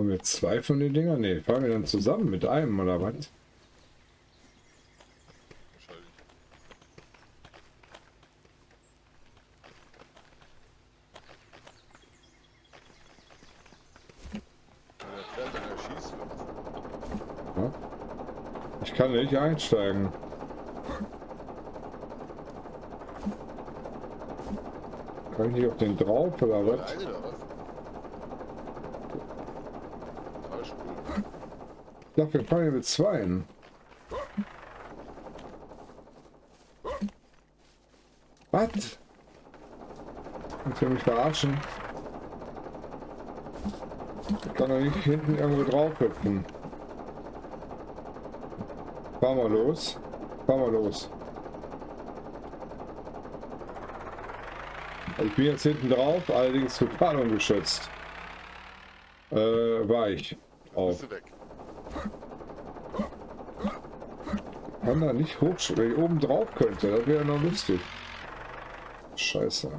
Haben wir zwei von den Dingern? Ne, fahren wir dann zusammen mit einem oder was? Ich kann nicht einsteigen. Kann ich nicht auf den drauf oder der was? eine oder was? Falsch cool. Ich dachte, wir fahren hier mit zweien. Was? Willst du mich verarschen? Ich kann doch nicht hinten irgendwo drauf hüpfen. Fahr mal los. Fahr mal los. Ich bin jetzt hinten drauf, allerdings total ungeschützt. Äh, war ich. Auf. Bist du weg. Kann da nicht hoch, wenn ich oben drauf könnte, das wäre noch lustig. Scheiße.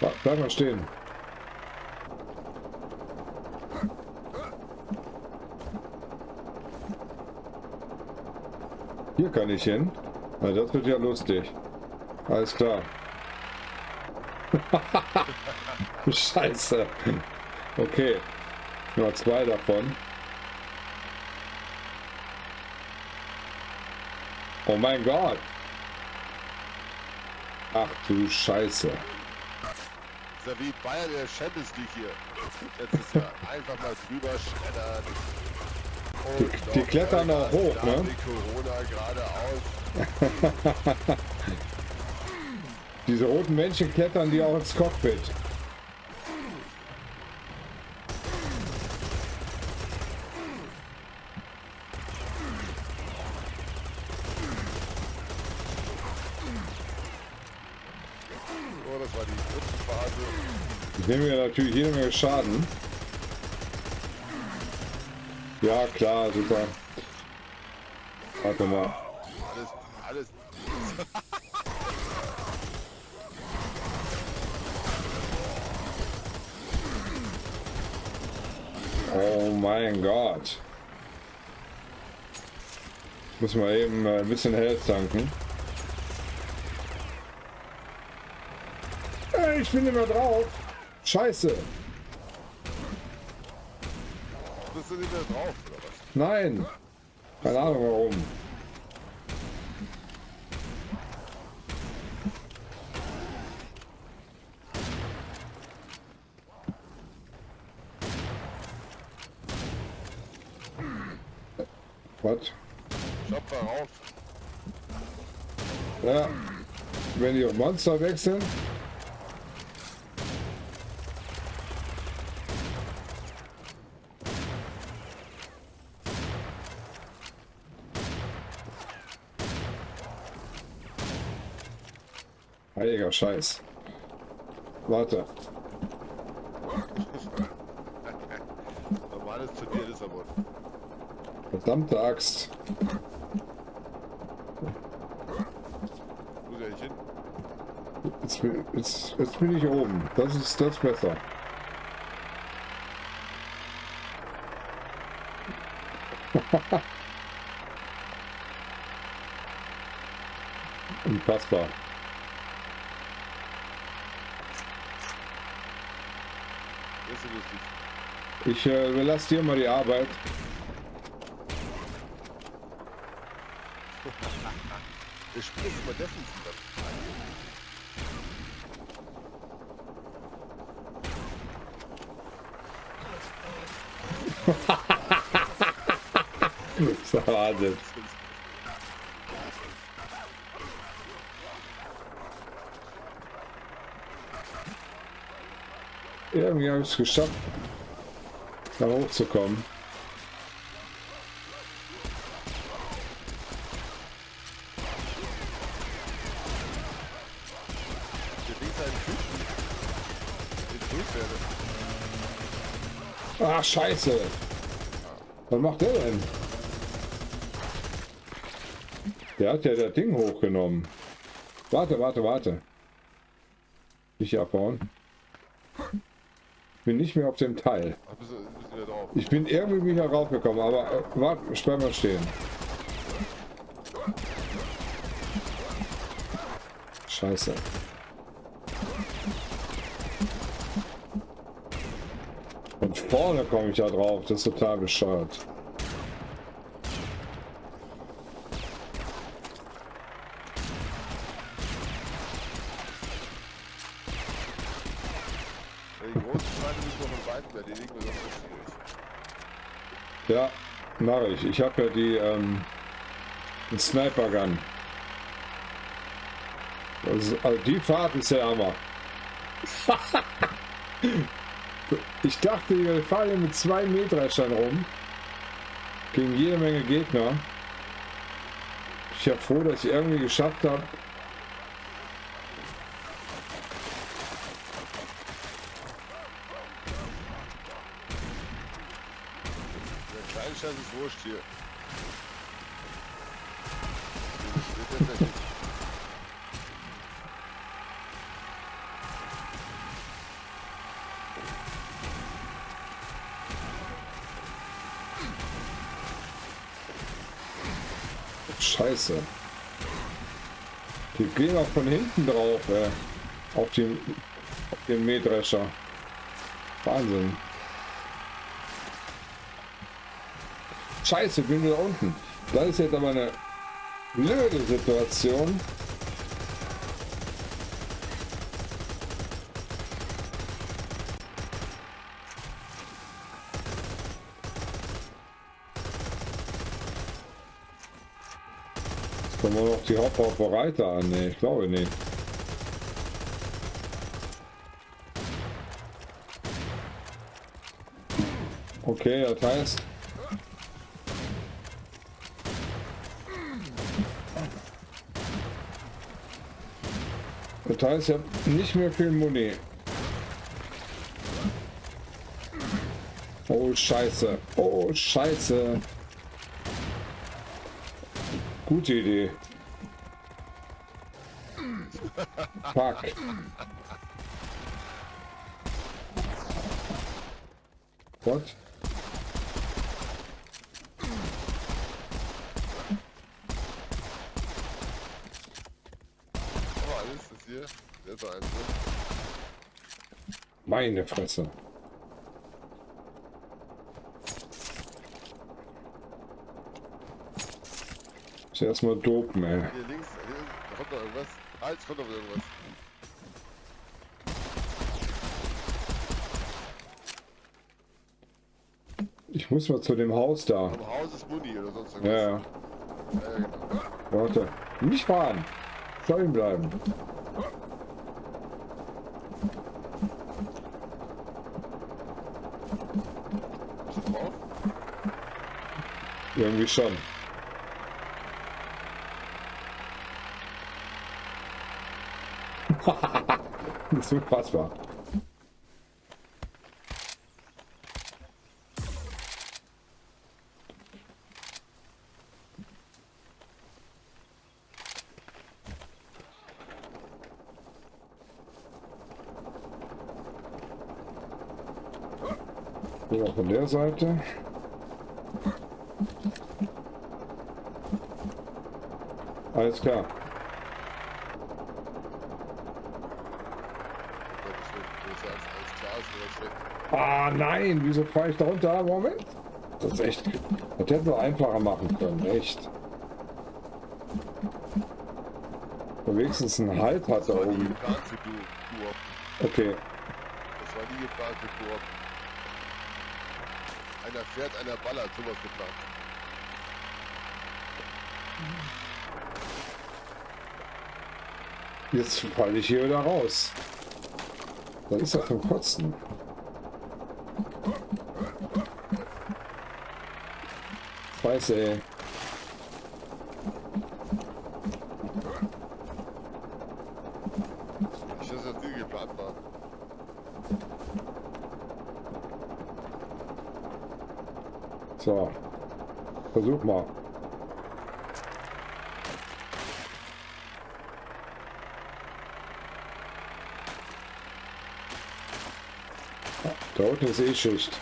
Bleib, mal stehen. Hier kann ich hin. Na, das wird ja lustig. Alles klar. Scheiße. Okay. Nur zwei davon. Oh mein Gott. Ach du Scheiße. ist ja wie Bayern der Champions League hier. Letztes Jahr. Einfach mal drüber schreddern. Die- die noch klettern auch hoch, ne? da geradeaus. Diese roten Männchen klettern die auch ins Cockpit. Oh, das war die dritte Phase. Ich nehme mir natürlich jede Menge Schaden. Ja, klar, super. Warte mal. Alles, alles. Oh mein Gott. Ich muss mal eben äh, ein bisschen Health tanken. Ich bin immer drauf. Scheiße. Bist du nicht mehr drauf, oder was? Nein. Keine Ahnung warum. Was? Stopp mal rauf. Ja. Wenn die Monster wechseln. Heiliger Scheiß. Warte. Normales Turnier Lissabon. Verdammte Axt. Muss ja nicht hin. Jetzt bin, jetzt, jetzt bin ich oben. Das ist das ist besser. Unfassbar. Das ist ja lustig. Ich äh, überlasse dir mal die Arbeit. Wir spielen jetzt immer. Das ist Wahnsinn. Irgendwie habe ich es geschafft, da hochzukommen. Ah, scheiße. Was macht der denn? Der hat ja das Ding hochgenommen. Warte, warte, warte. Nicht abbauen. Bin nicht mehr auf dem Teil. Ich bin irgendwie wieder raufgekommen, aber äh, warte, bleib mal stehen. Scheiße. Von vorne komme ich da drauf, das ist total bescheuert. Ja, Die großen Feinde müssen wir von Weitem erledigen, weil sonst ist schwierig. Ja, mache ich. Ich habe ja die ähm, Sniper Gun. Also, also die Fahrt ist der Hammer. ich dachte, wir hier mit zwei Mähdreschern rum. Gegen jede Menge Gegner. Ich bin froh, dass ich irgendwie geschafft habe. Kleine Scheiß ist wurscht hier. Das wird nicht. Scheiße. Die gehen auch von hinten drauf, ey. Auf den, auf den Mähdrescher. Wahnsinn. Scheiße, bin wieder unten. Das ist jetzt aber eine blöde Situation. Kommen wir noch die Hauptrauferei da an? Nee, ich glaube nicht. Okay, das heißt... Das heißt, ich habe nicht mehr viel Muni. Oh, scheiße. Oh, scheiße. Gute Idee. Fuck. What? Aber alles ist hier. Eins, ne? Meine Fresse. Ist erstmal dopen, ey. Hier links, hier, da kommt noch irgendwas. Halt, es kommt noch irgendwas. Ich muss mal zu dem Haus da. Am Haus ist Muni oder sonst Ja, irgendwas. ja. Ja, ja, genau. Warte. Nicht fahren. Stehen bleiben. Bist du drauf? Irgendwie schon. das ist unfassbar. Von der Seite. Alles klar. Gottes Willen, das ist ja alles, alles klar, ist mir das schlecht. Ah nein, wieso fahre ich da runter? Moment. Das ist echt. Das hätten wir einfacher machen können, echt. Wenigstens einen Halt hat da oben. Okay. Das war nie geplant für Koop. Einer fährt, einer ballert, sowas geplant. Jetzt falle ich hier wieder raus. Das ist ja zum Kotzen. Scheiße, ey. Nicht, dass das geplant war. So. Versuch mal. Da unten ist eh Schicht.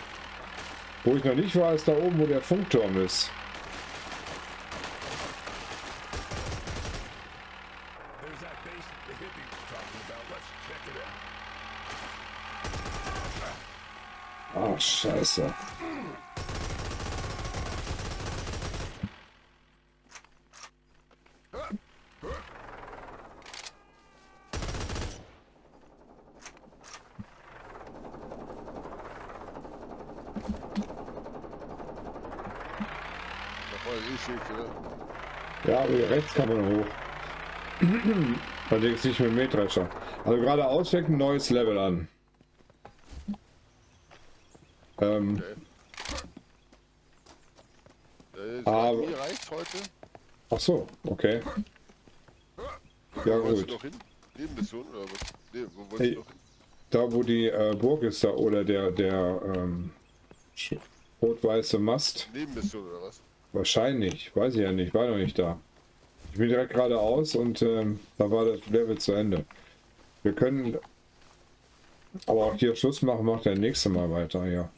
Wo ich noch nicht war, ist da oben, wo der Funkturm ist. There's that base that the hippie was talking about. Let's check it out. Ah, scheiße. Da vorne ist eh Schicht, oder? Ja, aber rechts kann man hoch. Allerdings nicht mit dem Mähdrescher. Also geradeaus fängt ein neues Level an. Ähm, Okay. Äh, Aber- Aber... Ach so, okay. Ja gut. noch hin? Nebenmission oder was? Nee, wo wolltest Hey. du noch hin? Da wo die äh, Burg ist da oder der der ähm, rot-weiße Mast. Nebenmission oder was? Wahrscheinlich, weiß ich ja nicht, war noch nicht da. Ich bin direkt geradeaus und ähm, da war das Level zu Ende. Wir können aber auch hier Schluss machen, macht der nächste Mal weiter, ja.